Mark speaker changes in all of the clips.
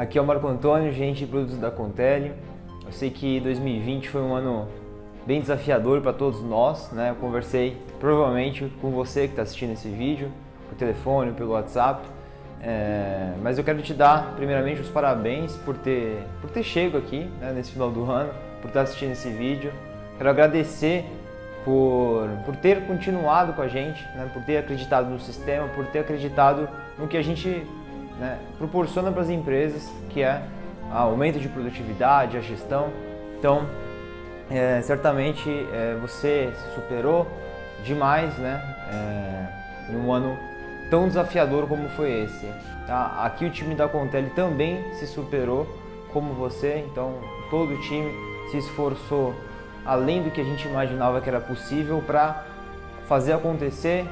Speaker 1: Aqui é o Marco Antônio, gerente de produtos da Contele. Eu sei que 2020 foi um ano bem desafiador para todos nós, né? Eu conversei provavelmente com você que está assistindo esse vídeo, por telefone, pelo WhatsApp, é... mas eu quero te dar primeiramente os parabéns por ter, por ter chego aqui né, nesse final do ano, por estar assistindo esse vídeo. Quero agradecer por, por ter continuado com a gente, né, por ter acreditado no sistema, por ter acreditado no que a gente né, proporciona para as empresas, que é aumento de produtividade, a gestão. Então, é, certamente é, você se superou demais né, é, em um ano tão desafiador como foi esse. Tá? Aqui o time da Contele também se superou como você, então todo o time se esforçou além do que a gente imaginava que era possível para fazer acontecer,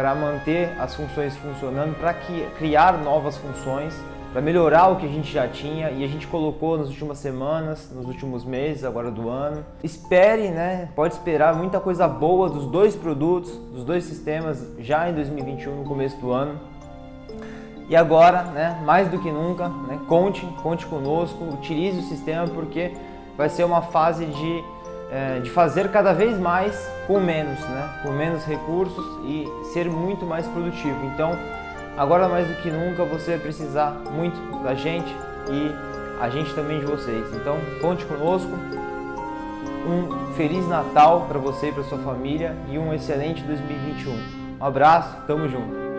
Speaker 1: para manter as funções funcionando, para criar novas funções, para melhorar o que a gente já tinha e a gente colocou nas últimas semanas, nos últimos meses agora do ano. Espere, né? Pode esperar muita coisa boa dos dois produtos, dos dois sistemas já em 2021, no começo do ano. E agora, né, mais do que nunca, né, conte, conte conosco, utilize o sistema porque vai ser uma fase de é, de fazer cada vez mais com menos, né? com menos recursos e ser muito mais produtivo. Então, agora mais do que nunca, você vai precisar muito da gente e a gente também de vocês. Então, conte conosco. Um Feliz Natal para você e para sua família e um excelente 2021. Um abraço, tamo junto!